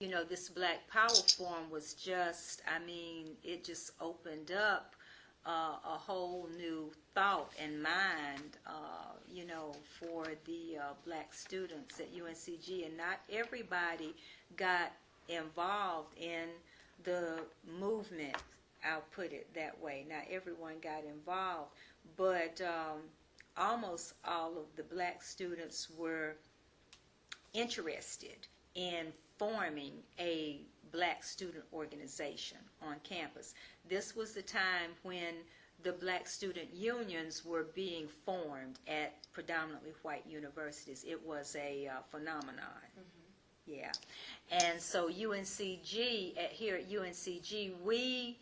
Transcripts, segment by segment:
you know, this Black Power Forum was just, I mean, it just opened up uh, a whole new thought and mind, uh, you know, for the uh, black students at UNCG. And not everybody got involved in the movement, I'll put it that way. Not everyone got involved, but um, almost all of the black students were interested in forming a black student organization on campus. This was the time when the black student unions were being formed at predominantly white universities. It was a uh, phenomenon. Yeah. And so UNCG, at, here at UNCG, we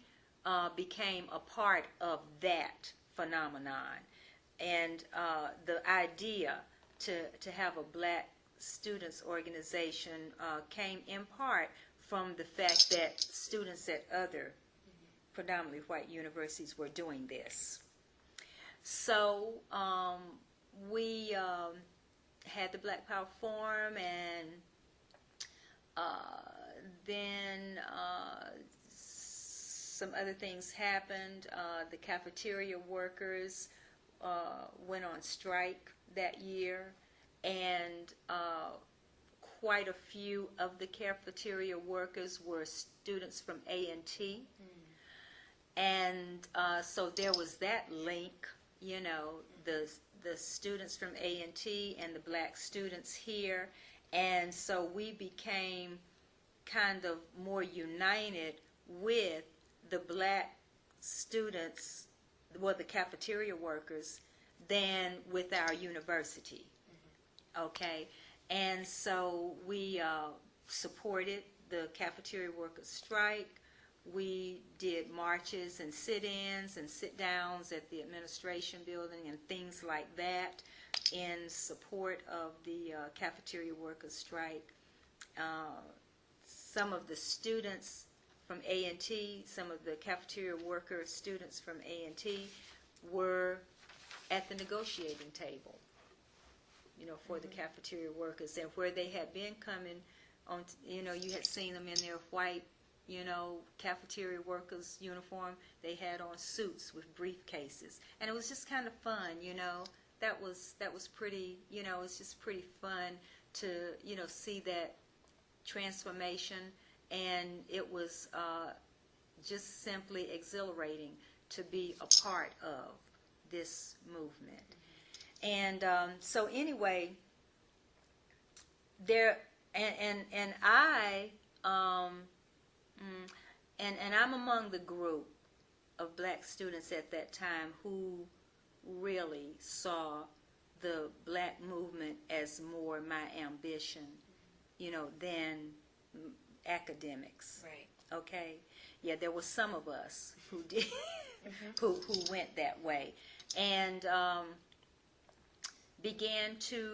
uh, became a part of that phenomenon. And uh, the idea to, to have a black students organization uh, came in part from the fact that students at other predominantly white universities were doing this. So um, we um, had the Black Power Forum, and uh, then uh, some other things happened. Uh, the cafeteria workers uh, went on strike that year, and uh, quite a few of the cafeteria workers were students from A&T. And uh, so there was that link, you know, the, the students from A&T and the black students here. And so we became kind of more united with the black students, well, the cafeteria workers, than with our university. Okay? And so we uh, supported the cafeteria workers' strike. We did marches and sit-ins and sit-downs at the administration building and things like that in support of the uh, cafeteria workers' strike. Uh, some of the students from A&T, some of the cafeteria worker students from A&T were at the negotiating table know, for the cafeteria workers, and where they had been coming on, you know, you had seen them in their white, you know, cafeteria workers uniform. They had on suits with briefcases, and it was just kind of fun, you know. That was that was pretty, you know, it's just pretty fun to, you know, see that transformation, and it was uh, just simply exhilarating to be a part of this movement. And um, so anyway, there and and and I um, mm, and and I'm among the group of black students at that time who really saw the black movement as more my ambition, you know, than mm, academics. Right. Okay, yeah, there were some of us who did, who who went that way, and um, began to,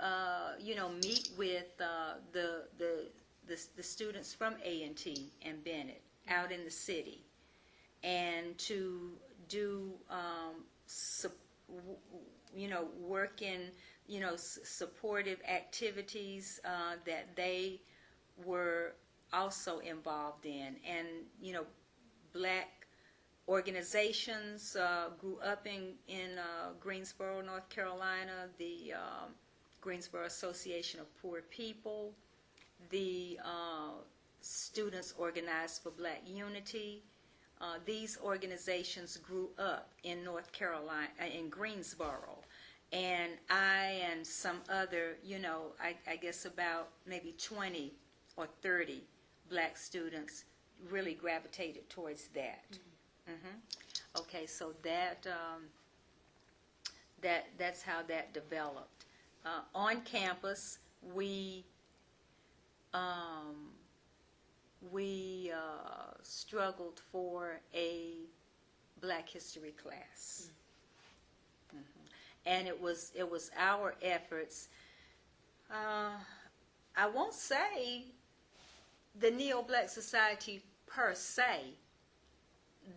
uh, you know, meet with uh, the, the the the students from A and T and Bennett out in the city, and to do, um, you know, work in, you know, supportive activities uh, that they were also involved in, and you know, black organizations uh, grew up in in uh, Greensboro, North Carolina. The um, Greensboro Association of Poor People, the uh, Students Organized for Black Unity. Uh, these organizations grew up in North Carolina, uh, in Greensboro, and I and some other, you know, I, I guess about maybe 20 or 30 black students really gravitated towards that. Mhm. Okay, so that, um, that, that's how that developed. Uh, on campus, we, um, we, uh, struggled for a Black History class. Mhm. And it was, it was our efforts, uh, I won't say the Neo-Black Society per se,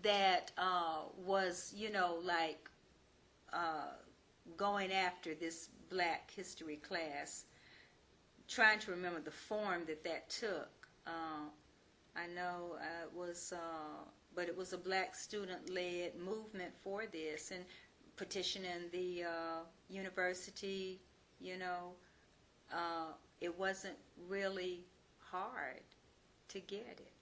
that uh, was, you know, like uh, going after this Black History class, trying to remember the form that that took. Uh, I know uh, it was, uh, but it was a black student-led movement for this and petitioning the uh, university, you know. It wasn't really hard to get it.